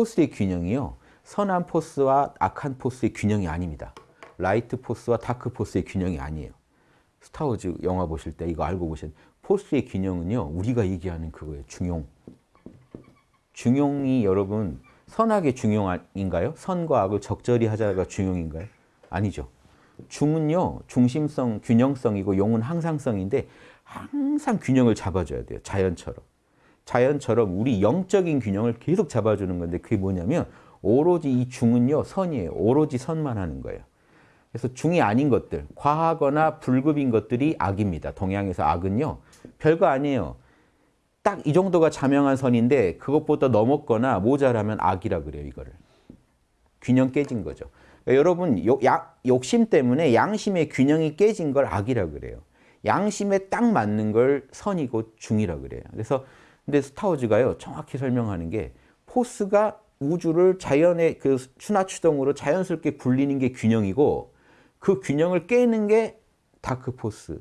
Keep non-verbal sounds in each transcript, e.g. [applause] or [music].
force의 균형이요. 선한 force와 악한 force의 균형이 아닙니다. light force와 dark force의 균형이 아니에요. 스타워즈 영화 보실 때 이거 알고 보신 force의 균형은요. 우리가 얘기하는 그거예요. 중용. 중용이 여러분 선악의 중용인가요? 선과 악을 적절히 하자가 중용인가요? 아니죠. 중은요. 중심성, 균형성이고 용은 항상성인데 항상 균형을 잡아줘야 돼요. 자연처럼. 자연처럼 우리 영적인 균형을 계속 잡아주는 건데 그게 뭐냐면 오로지 이 중은요. 선이에요. 오로지 선만 하는 거예요. 그래서 중이 아닌 것들, 과하거나 불급인 것들이 악입니다. 동양에서 악은요. 별거 아니에요. 딱 이 정도가 자명한 선인데 그것보다 넘었거나 모자라면 악이라 그래요. 이거를. 균형 깨진 거죠. 그러니까 여러분 욕, 야, 욕심 때문에 양심의 균형이 깨진 걸 악이라 그래요. 양심에 딱 맞는 걸 선이고 중이라 그래요. 그래서 근데 스타워즈가요 정확히 설명하는 게 force가 우주를 자연의 그 춘하추동으로 자연스럽게 굴리는 게 균형이고 그 균형을 깨는 게 dark force.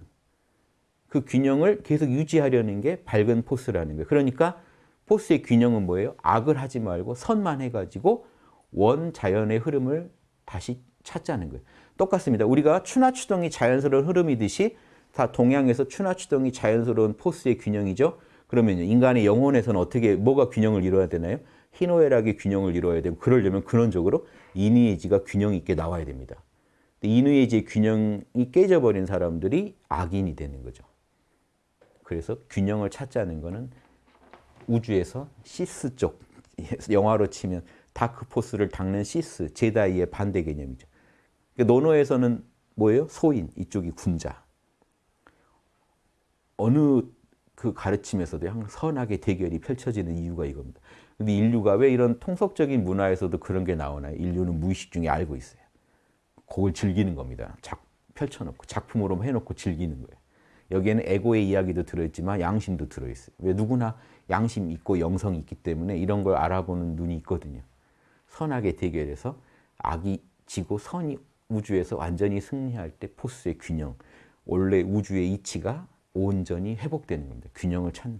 그 균형을 계속 유지하려는 게 밝은 force라는 거예요. 그러니까 force의 균형은 뭐예요? 악을 하지 말고 선만 해가지고 원 자연의 흐름을 다시 찾자는 거예요. 똑같습니다. 우리가 춘하추동이 자연스러운 흐름이듯이 다 동양에서 춘하추동이 자연스러운 force의 균형이죠. 그러면 인간의 영혼에서는 어떻게 뭐가 균형을 이루어야 되나요? 희노애락의 균형을 이루어야 되고 그러려면 근원적으로 인의예지가 균형 있게 나와야 됩니다. 인의예지의 균형이 깨져버린 사람들이 악인이 되는 거죠. 그래서 균형을 찾자는 것은 우주에서 Sith 쪽, [laughs] 영화로 치면 다크포스를 닦는 시스, 제다이의 반대 개념이죠. 그러니까 노노에서는 뭐예요? 소인, 이쪽이 군자. 어느 그 가르침에서도 항상 선악의 대결이 펼쳐지는 이유가 이겁니다. 근데 인류가 왜 이런 통속적인 문화에서도 그런 게 나오나요? 인류는 무의식 중에 알고 있어요. 그걸 즐기는 겁니다. 작, 펼쳐놓고 작품으로 해놓고 즐기는 거예요. 여기에는 에고의 이야기도 들어있지만 양심도 들어있어요. 왜 누구나 양심 있고 영성이 있기 때문에 이런 걸 알아보는 눈이 있거든요. 선악의 대결에서 악이 지고 선이 우주에서 완전히 승리할 때 포스의 균형, 원래 우주의 이치가 온전히 회복되는 겁니다. 균형을 찾는.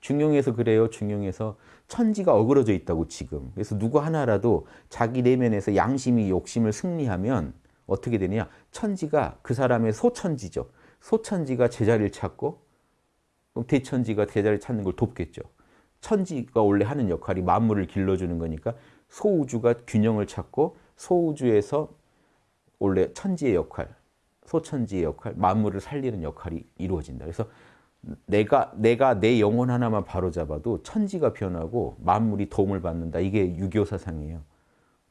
중용에서 그래요. 중용에서 천지가 어그러져 있다고 지금. 그래서 누구 하나라도 자기 내면에서 양심이 욕심을 승리하면 어떻게 되느냐. 천지가 그 사람의 소천지죠. 소천지가 제자리를 찾고 그럼 대천지가 제자리를 찾는 걸 돕겠죠. 천지가 원래 하는 역할이 만물을 길러주는 거니까 소우주가 균형을 찾고 소우주에서 원래 천지의 역할, 소천지의 역할, 만물을 살리는 역할이 이루어진다. 그래서 내가 내가 내 영혼 하나만 바로잡아도 천지가 변하고 만물이 도움을 받는다. 이게 유교 사상이에요.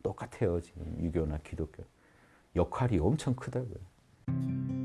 똑같아요. 지금 유교나 기독교. 역할이 엄청 크다고요.